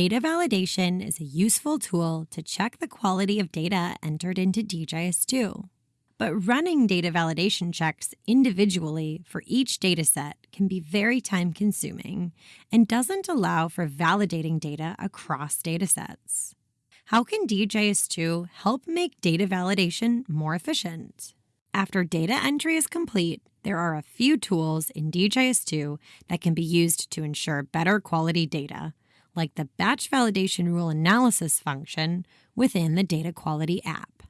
Data validation is a useful tool to check the quality of data entered into DHIS2. But running data validation checks individually for each dataset can be very time consuming and doesn't allow for validating data across datasets. How can DHIS2 help make data validation more efficient? After data entry is complete, there are a few tools in DHIS2 that can be used to ensure better quality data, like the Batch Validation Rule Analysis function within the Data Quality app.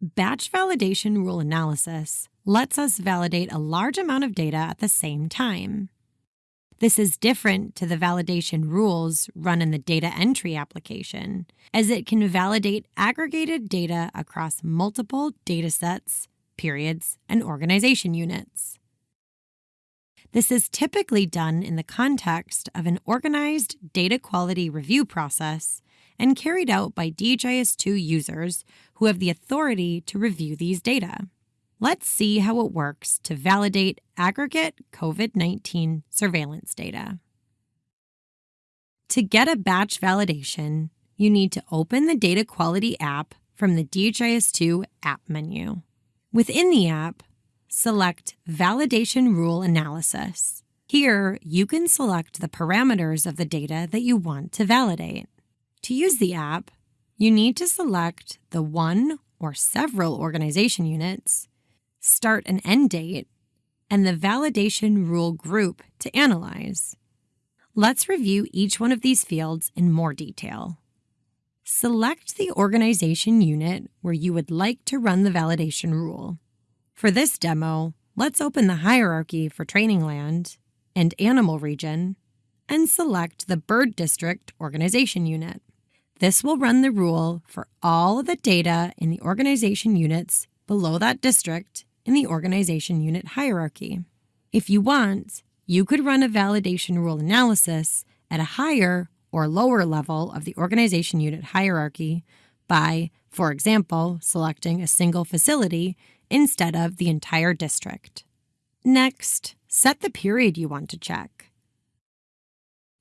Batch Validation Rule Analysis lets us validate a large amount of data at the same time. This is different to the validation rules run in the data entry application, as it can validate aggregated data across multiple datasets periods, and organization units. This is typically done in the context of an organized data quality review process and carried out by DHIS2 users who have the authority to review these data. Let's see how it works to validate aggregate COVID 19 surveillance data. To get a batch validation, you need to open the Data Quality app from the DHIS2 app menu. Within the app, select Validation Rule Analysis. Here, you can select the parameters of the data that you want to validate. To use the app, you need to select the one or several organization units, start and end date, and the validation rule group to analyze. Let's review each one of these fields in more detail. Select the organization unit where you would like to run the validation rule. For this demo, let's open the hierarchy for training land and animal region and select the bird district organization unit. This will run the rule for all of the data in the organization units below that district in the organization unit hierarchy. If you want, you could run a validation rule analysis at a higher or lower level of the organization unit hierarchy by, for example, selecting a single facility instead of the entire district. Next, set the period you want to check.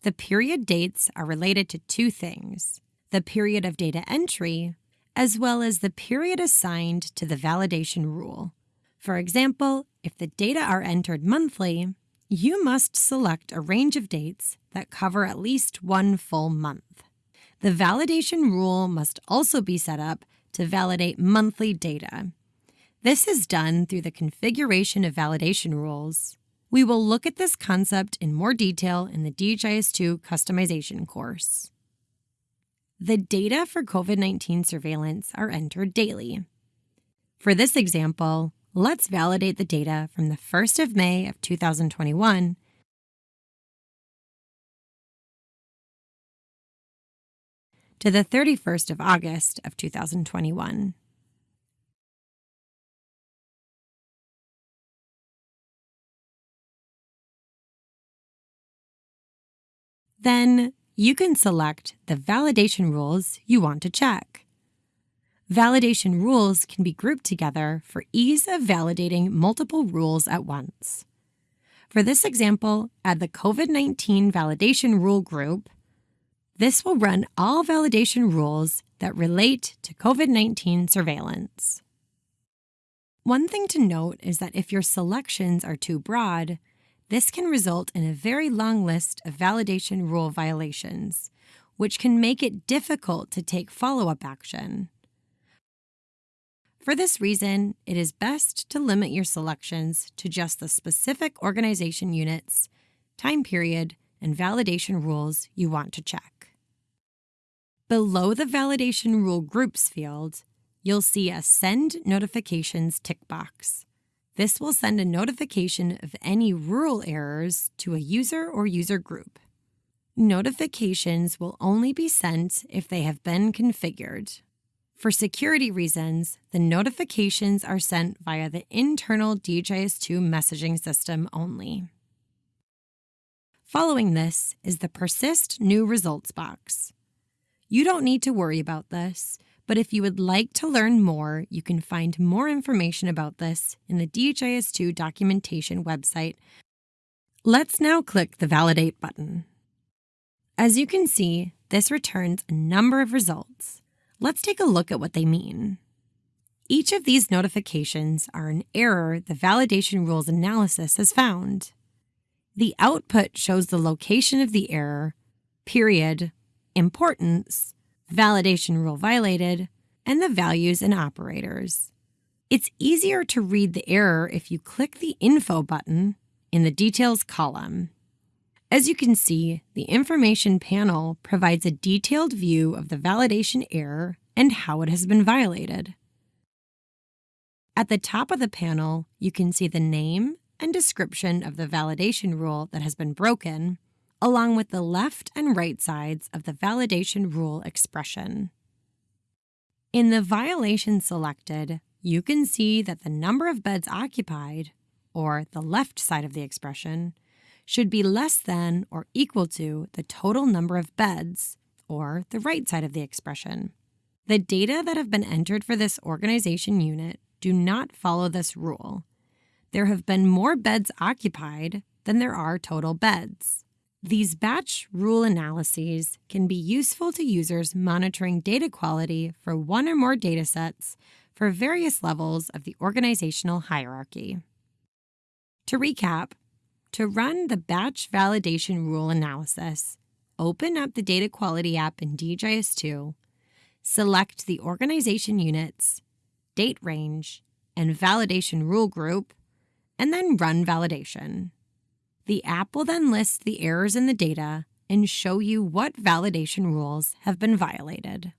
The period dates are related to two things the period of data entry, as well as the period assigned to the validation rule. For example, if the data are entered monthly, you must select a range of dates that cover at least one full month. The validation rule must also be set up to validate monthly data. This is done through the configuration of validation rules. We will look at this concept in more detail in the DHIS2 customization course. The data for COVID 19 surveillance are entered daily. For this example, let's validate the data from the 1st of May of 2021 to the 31st of August of 2021. Then you can select the validation rules you want to check. Validation rules can be grouped together for ease of validating multiple rules at once. For this example, add the COVID 19 validation rule group. This will run all validation rules that relate to COVID 19 surveillance. One thing to note is that if your selections are too broad, this can result in a very long list of validation rule violations, which can make it difficult to take follow up action. For this reason, it is best to limit your selections to just the specific organization units, time period, and validation rules you want to check. Below the Validation Rule Groups field, you'll see a Send Notifications tick box. This will send a notification of any rule errors to a user or user group. Notifications will only be sent if they have been configured. For security reasons, the notifications are sent via the internal DHIS2 messaging system only. Following this is the Persist New Results box. You don't need to worry about this, but if you would like to learn more, you can find more information about this in the DHIS2 documentation website. Let's now click the Validate button. As you can see, this returns a number of results. Let's take a look at what they mean. Each of these notifications are an error the validation rules analysis has found. The output shows the location of the error, period, importance, validation rule violated, and the values and operators. It's easier to read the error if you click the Info button in the Details column. As you can see, the Information panel provides a detailed view of the validation error and how it has been violated. At the top of the panel, you can see the name and description of the validation rule that has been broken, along with the left and right sides of the validation rule expression. In the violation selected, you can see that the number of beds occupied, or the left side of the expression, should be less than or equal to the total number of beds, or the right side of the expression. The data that have been entered for this organization unit do not follow this rule. There have been more beds occupied than there are total beds. These batch rule analyses can be useful to users monitoring data quality for one or more datasets for various levels of the organizational hierarchy. To recap, to run the batch validation rule analysis, open up the Data Quality app in DHIS2, select the organization units, date range, and validation rule group, and then run validation. The app will then list the errors in the data and show you what validation rules have been violated.